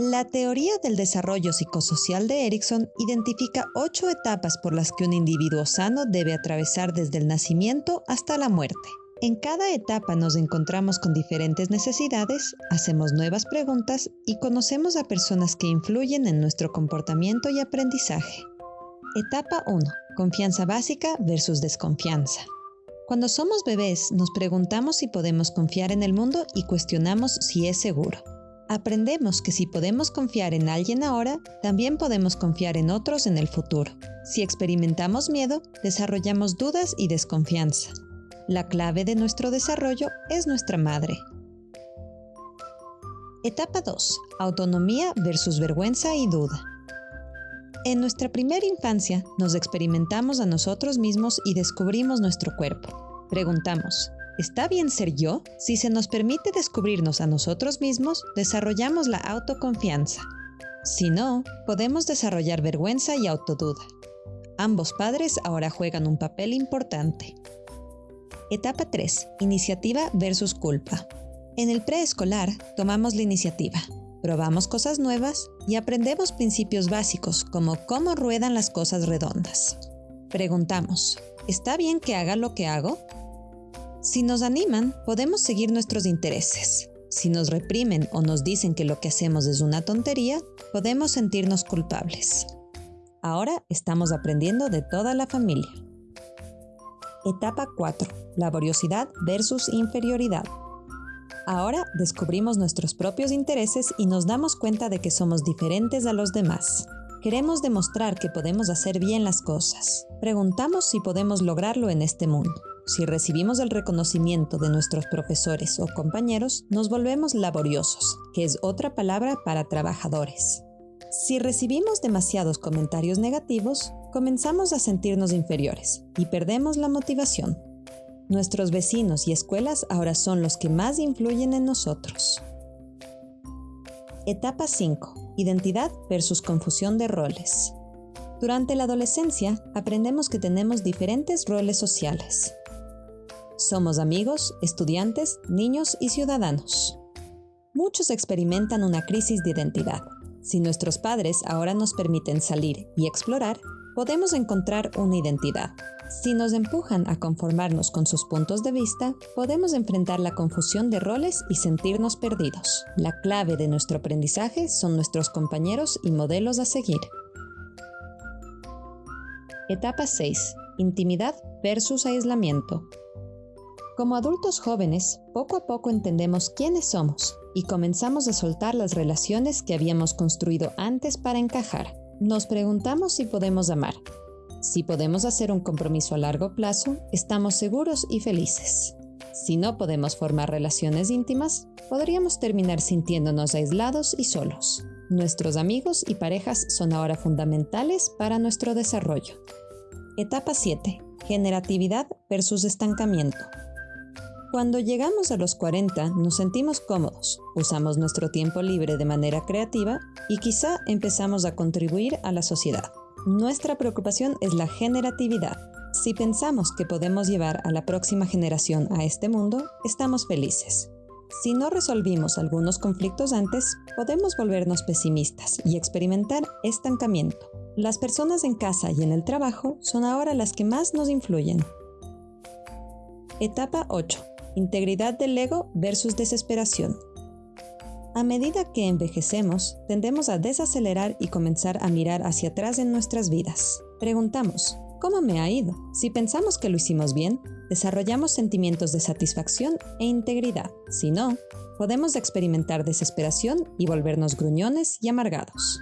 La teoría del desarrollo psicosocial de Erickson identifica ocho etapas por las que un individuo sano debe atravesar desde el nacimiento hasta la muerte. En cada etapa nos encontramos con diferentes necesidades, hacemos nuevas preguntas y conocemos a personas que influyen en nuestro comportamiento y aprendizaje. Etapa 1. Confianza básica versus desconfianza. Cuando somos bebés nos preguntamos si podemos confiar en el mundo y cuestionamos si es seguro. Aprendemos que si podemos confiar en alguien ahora, también podemos confiar en otros en el futuro. Si experimentamos miedo, desarrollamos dudas y desconfianza. La clave de nuestro desarrollo es nuestra madre. Etapa 2. Autonomía versus vergüenza y duda. En nuestra primera infancia nos experimentamos a nosotros mismos y descubrimos nuestro cuerpo. Preguntamos, ¿Está bien ser yo? Si se nos permite descubrirnos a nosotros mismos, desarrollamos la autoconfianza. Si no, podemos desarrollar vergüenza y autoduda. Ambos padres ahora juegan un papel importante. Etapa 3. Iniciativa versus culpa. En el preescolar tomamos la iniciativa, probamos cosas nuevas y aprendemos principios básicos como cómo ruedan las cosas redondas. Preguntamos, ¿está bien que haga lo que hago? Si nos animan, podemos seguir nuestros intereses. Si nos reprimen o nos dicen que lo que hacemos es una tontería, podemos sentirnos culpables. Ahora estamos aprendiendo de toda la familia. Etapa 4. Laboriosidad versus inferioridad. Ahora descubrimos nuestros propios intereses y nos damos cuenta de que somos diferentes a los demás. Queremos demostrar que podemos hacer bien las cosas. Preguntamos si podemos lograrlo en este mundo. Si recibimos el reconocimiento de nuestros profesores o compañeros, nos volvemos laboriosos, que es otra palabra para trabajadores. Si recibimos demasiados comentarios negativos, comenzamos a sentirnos inferiores y perdemos la motivación. Nuestros vecinos y escuelas ahora son los que más influyen en nosotros. Etapa 5. Identidad versus confusión de roles. Durante la adolescencia aprendemos que tenemos diferentes roles sociales. Somos amigos, estudiantes, niños y ciudadanos. Muchos experimentan una crisis de identidad. Si nuestros padres ahora nos permiten salir y explorar, podemos encontrar una identidad. Si nos empujan a conformarnos con sus puntos de vista, podemos enfrentar la confusión de roles y sentirnos perdidos. La clave de nuestro aprendizaje son nuestros compañeros y modelos a seguir. Etapa 6. Intimidad versus aislamiento. Como adultos jóvenes, poco a poco entendemos quiénes somos y comenzamos a soltar las relaciones que habíamos construido antes para encajar. Nos preguntamos si podemos amar. Si podemos hacer un compromiso a largo plazo, estamos seguros y felices. Si no podemos formar relaciones íntimas, podríamos terminar sintiéndonos aislados y solos. Nuestros amigos y parejas son ahora fundamentales para nuestro desarrollo. Etapa 7. Generatividad versus estancamiento. Cuando llegamos a los 40 nos sentimos cómodos, usamos nuestro tiempo libre de manera creativa y quizá empezamos a contribuir a la sociedad. Nuestra preocupación es la generatividad. Si pensamos que podemos llevar a la próxima generación a este mundo, estamos felices. Si no resolvimos algunos conflictos antes, podemos volvernos pesimistas y experimentar estancamiento. Las personas en casa y en el trabajo son ahora las que más nos influyen. Etapa 8. Integridad del ego versus desesperación. A medida que envejecemos, tendemos a desacelerar y comenzar a mirar hacia atrás en nuestras vidas. Preguntamos, ¿cómo me ha ido? Si pensamos que lo hicimos bien, desarrollamos sentimientos de satisfacción e integridad. Si no, podemos experimentar desesperación y volvernos gruñones y amargados.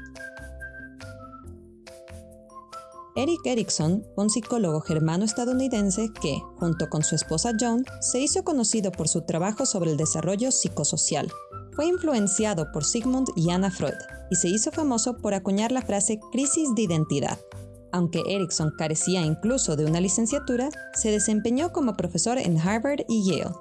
Eric Erickson, un psicólogo germano-estadounidense que, junto con su esposa Joan, se hizo conocido por su trabajo sobre el desarrollo psicosocial. Fue influenciado por Sigmund y Anna Freud y se hizo famoso por acuñar la frase crisis de identidad. Aunque Erickson carecía incluso de una licenciatura, se desempeñó como profesor en Harvard y Yale.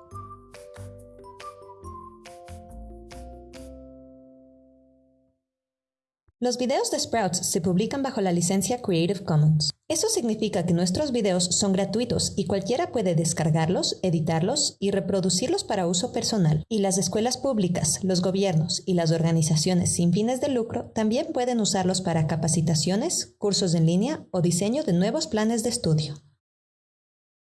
Los videos de Sprouts se publican bajo la licencia Creative Commons. Eso significa que nuestros videos son gratuitos y cualquiera puede descargarlos, editarlos y reproducirlos para uso personal. Y las escuelas públicas, los gobiernos y las organizaciones sin fines de lucro también pueden usarlos para capacitaciones, cursos en línea o diseño de nuevos planes de estudio.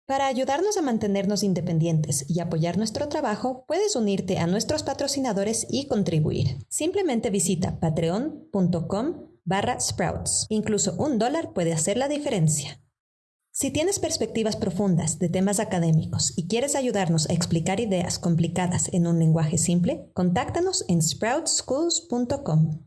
Para ayudarnos a mantenernos independientes y apoyar nuestro trabajo, puedes unirte a nuestros patrocinadores y contribuir. Simplemente visita patreon.com barra sprouts. Incluso un dólar puede hacer la diferencia. Si tienes perspectivas profundas de temas académicos y quieres ayudarnos a explicar ideas complicadas en un lenguaje simple, contáctanos en sproutschools.com.